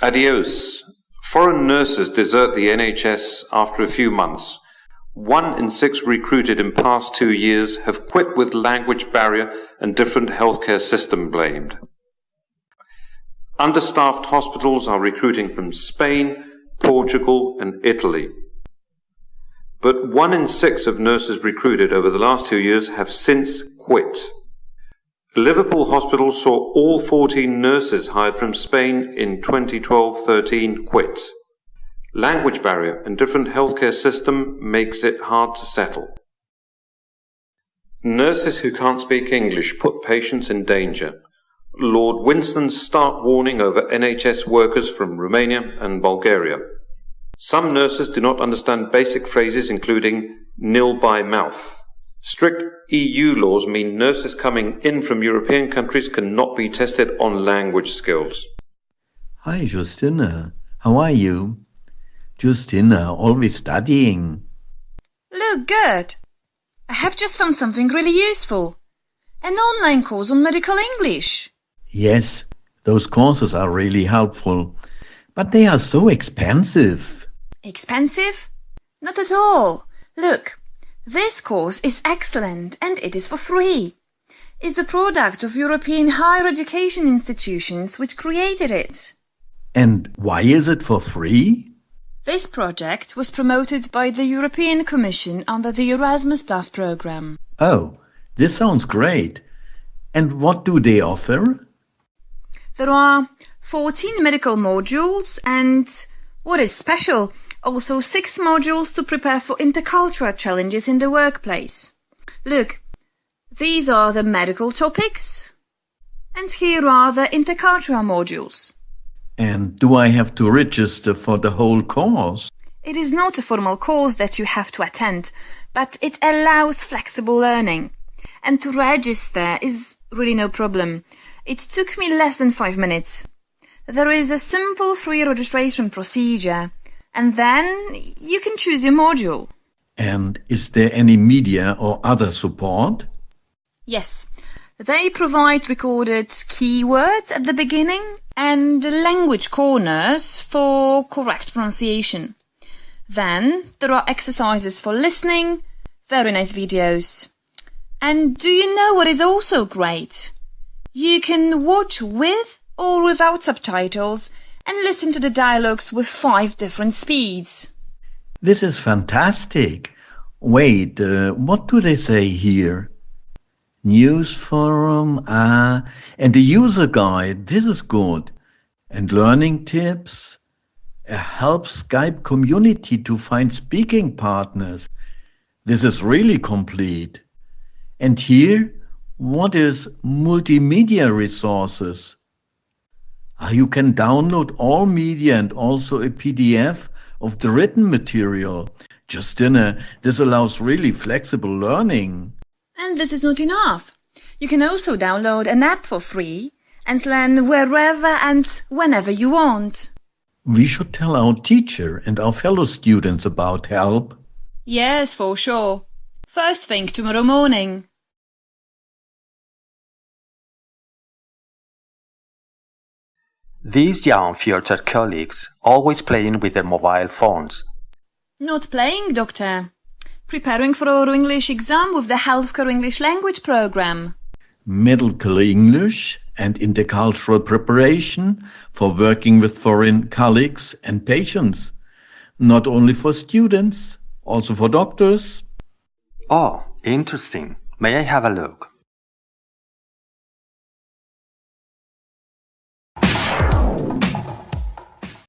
Adios. Foreign nurses desert the NHS after a few months. One in six recruited in past two years have quit with language barrier and different healthcare system blamed. Understaffed hospitals are recruiting from Spain, Portugal and Italy. But one in six of nurses recruited over the last two years have since quit. Liverpool Hospital saw all 14 nurses hired from Spain in 2012-13 quit. Language barrier and different healthcare system makes it hard to settle. Nurses who can't speak English put patients in danger. Lord Winston's stark warning over NHS workers from Romania and Bulgaria. Some nurses do not understand basic phrases including nil by mouth. Strict EU laws mean nurses coming in from European countries cannot be tested on language skills. Hi, Justina. How are you? Justina, always studying. Look, good. I have just found something really useful. An online course on medical English. Yes, those courses are really helpful, but they are so expensive. Expensive? Not at all. Look, this course is excellent and it is for free. It's the product of European higher education institutions which created it. And why is it for free? This project was promoted by the European Commission under the Erasmus Plus program. Oh, this sounds great. And what do they offer? There are 14 medical modules and, what is special, also six modules to prepare for intercultural challenges in the workplace. Look, these are the medical topics, and here are the intercultural modules. And do I have to register for the whole course? It is not a formal course that you have to attend, but it allows flexible learning. And to register is really no problem. It took me less than five minutes. There is a simple free registration procedure, and then you can choose your module. And is there any media or other support? Yes, they provide recorded keywords at the beginning and language corners for correct pronunciation. Then there are exercises for listening, very nice videos. And do you know what is also great? You can watch with or without subtitles and listen to the dialogues with five different speeds. This is fantastic. Wait, uh, what do they say here? News forum, ah, and the user guide, this is good. And learning tips, a help Skype community to find speaking partners. This is really complete. And here, what is multimedia resources? Uh, you can download all media and also a PDF of the written material. Justina, this allows really flexible learning. And this is not enough. You can also download an app for free and learn wherever and whenever you want. We should tell our teacher and our fellow students about help. Yes, for sure. First thing tomorrow morning. These young future colleagues always playing with their mobile phones. Not playing, Doctor. Preparing for our English exam with the Healthcare English Language Program. Medical English and intercultural preparation for working with foreign colleagues and patients. Not only for students, also for doctors. Oh, interesting. May I have a look?